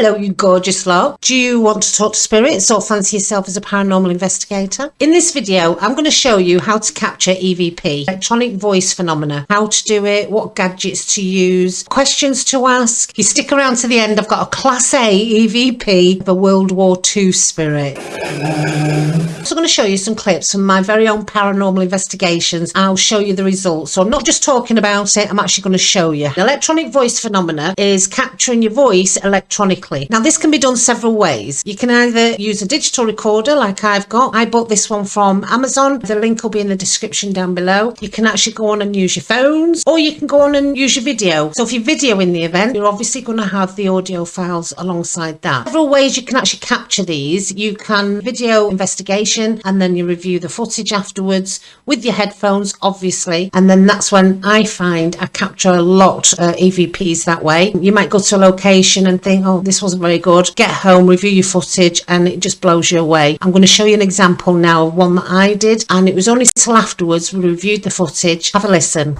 Hello, you gorgeous lot. Do you want to talk to spirits or fancy yourself as a paranormal investigator? In this video, I'm going to show you how to capture EVP, electronic voice phenomena, how to do it, what gadgets to use, questions to ask. If you stick around to the end, I've got a Class A EVP of a World War II spirit. So I'm going to show you some clips from my very own paranormal investigations. I'll show you the results. So I'm not just talking about it, I'm actually going to show you. The electronic voice phenomena is capturing your voice electronically now this can be done several ways. You can either use a digital recorder like I've got. I bought this one from Amazon. The link will be in the description down below. You can actually go on and use your phones or you can go on and use your video. So if you're videoing the event, you're obviously going to have the audio files alongside that. Several ways you can actually capture these. You can video investigation and then you review the footage afterwards with your headphones, obviously. And then that's when I find I capture a lot uh, EVPs that way. You might go to a location and think, oh, this wasn't very good. Get home, review your footage, and it just blows you away. I'm going to show you an example now of one that I did, and it was only till afterwards we reviewed the footage. Have a listen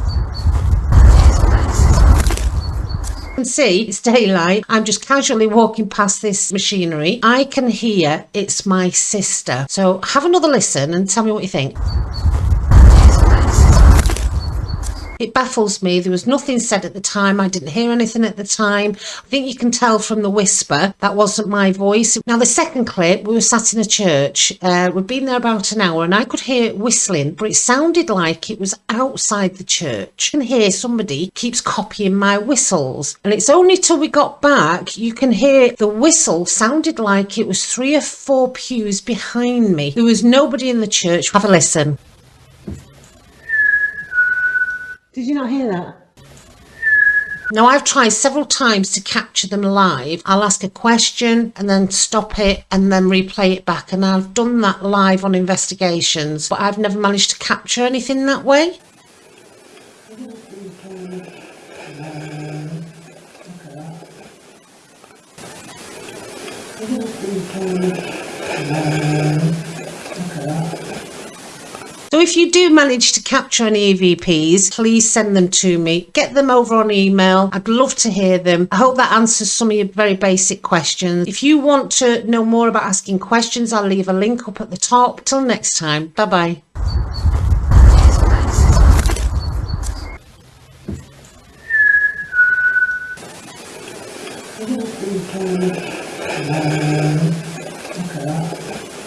can see it's daylight. I'm just casually walking past this machinery. I can hear it's my sister. So have another listen and tell me what you think. It baffles me. There was nothing said at the time. I didn't hear anything at the time. I think you can tell from the whisper that wasn't my voice. Now, the second clip, we were sat in a church. Uh, we'd been there about an hour and I could hear whistling, but it sounded like it was outside the church. You can hear somebody keeps copying my whistles. And it's only till we got back you can hear the whistle sounded like it was three or four pews behind me. There was nobody in the church. Have a listen. Did you not hear that? Now I've tried several times to capture them live. I'll ask a question and then stop it and then replay it back and I've done that live on investigations but I've never managed to capture anything that way if you do manage to capture any EVPs, please send them to me. Get them over on email. I'd love to hear them. I hope that answers some of your very basic questions. If you want to know more about asking questions, I'll leave a link up at the top. Till next time, bye bye. Okay.